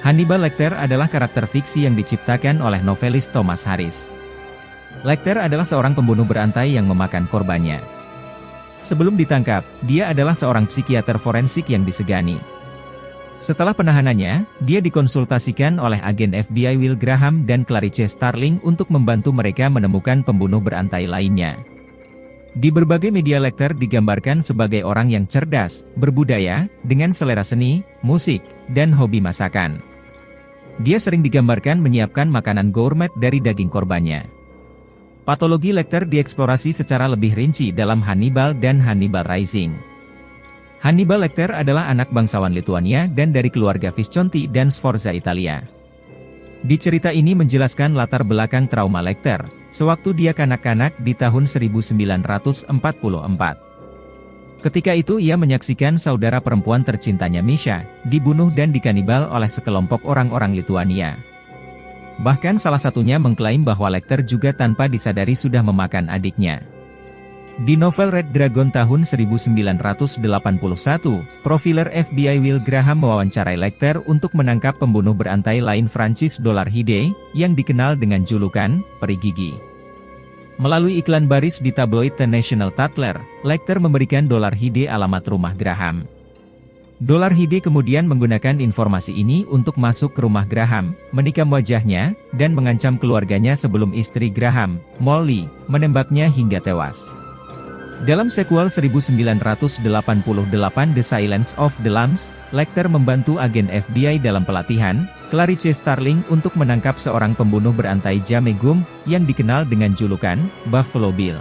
Hannibal Lecter adalah karakter fiksi yang diciptakan oleh novelis Thomas Harris. Lecter adalah seorang pembunuh berantai yang memakan korbannya. Sebelum ditangkap, dia adalah seorang psikiater forensik yang disegani. Setelah penahanannya, dia dikonsultasikan oleh agen FBI Will Graham dan Clarice Starling untuk membantu mereka menemukan pembunuh berantai lainnya. Di berbagai media Lecter digambarkan sebagai orang yang cerdas, berbudaya, dengan selera seni, musik, dan hobi masakan. Dia sering digambarkan menyiapkan makanan gourmet dari daging korbannya. Patologi Lecter dieksplorasi secara lebih rinci dalam Hannibal dan Hannibal Rising. Hannibal Lecter adalah anak bangsawan Lituania dan dari keluarga Visconti dan Sforza Italia. Di cerita ini menjelaskan latar belakang trauma Lecter, sewaktu dia kanak-kanak di tahun 1944. Ketika itu ia menyaksikan saudara perempuan tercintanya Misha, dibunuh dan dikanibal oleh sekelompok orang-orang Lituania. Bahkan salah satunya mengklaim bahwa Lecter juga tanpa disadari sudah memakan adiknya. Di novel Red Dragon tahun 1981, profiler FBI Will Graham mewawancarai Lecter untuk menangkap pembunuh berantai lain Francis Dolarhyde, yang dikenal dengan julukan, Peri Gigi. Melalui iklan baris di tabloid The National Tatler, Lecter memberikan dolar Hide alamat rumah Graham. Dolar Hide kemudian menggunakan informasi ini untuk masuk ke rumah Graham, menikam wajahnya, dan mengancam keluarganya sebelum istri Graham, Molly, menembaknya hingga tewas. Dalam sequel 1988 The Silence of the Lambs, Lecter membantu agen FBI dalam pelatihan, Clarice Starling untuk menangkap seorang pembunuh berantai Jamegum, yang dikenal dengan julukan, Buffalo Bill.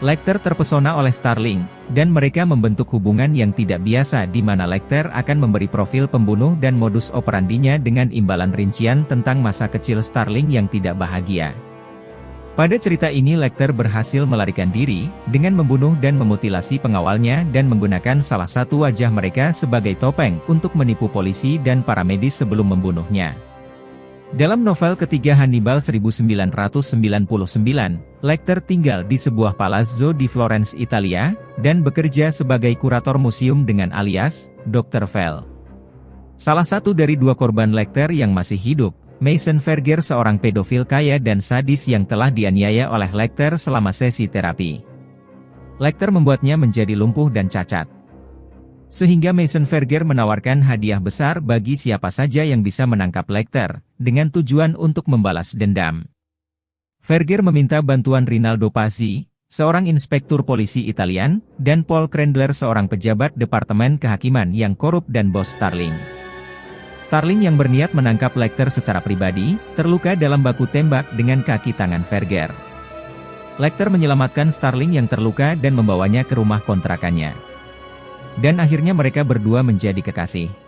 Lecter terpesona oleh Starling, dan mereka membentuk hubungan yang tidak biasa di mana Lecter akan memberi profil pembunuh dan modus operandinya dengan imbalan rincian tentang masa kecil Starling yang tidak bahagia. Pada cerita ini Lecter berhasil melarikan diri, dengan membunuh dan memutilasi pengawalnya dan menggunakan salah satu wajah mereka sebagai topeng untuk menipu polisi dan para medis sebelum membunuhnya. Dalam novel ketiga Hannibal 1999, Lecter tinggal di sebuah palazzo di Florence, Italia, dan bekerja sebagai kurator museum dengan alias, Dr. Fell. Salah satu dari dua korban Lecter yang masih hidup, Mason Verger seorang pedofil kaya dan sadis yang telah dianiaya oleh Lecter selama sesi terapi. Lecter membuatnya menjadi lumpuh dan cacat. Sehingga Mason Verger menawarkan hadiah besar bagi siapa saja yang bisa menangkap Lecter, dengan tujuan untuk membalas dendam. Verger meminta bantuan Rinaldo Pazzi, seorang inspektur polisi Italian, dan Paul Krendler seorang pejabat Departemen Kehakiman yang korup dan bos Starling. Starling yang berniat menangkap Lecter secara pribadi, terluka dalam baku tembak dengan kaki tangan Verger. Lecter menyelamatkan Starling yang terluka dan membawanya ke rumah kontrakannya. Dan akhirnya mereka berdua menjadi kekasih.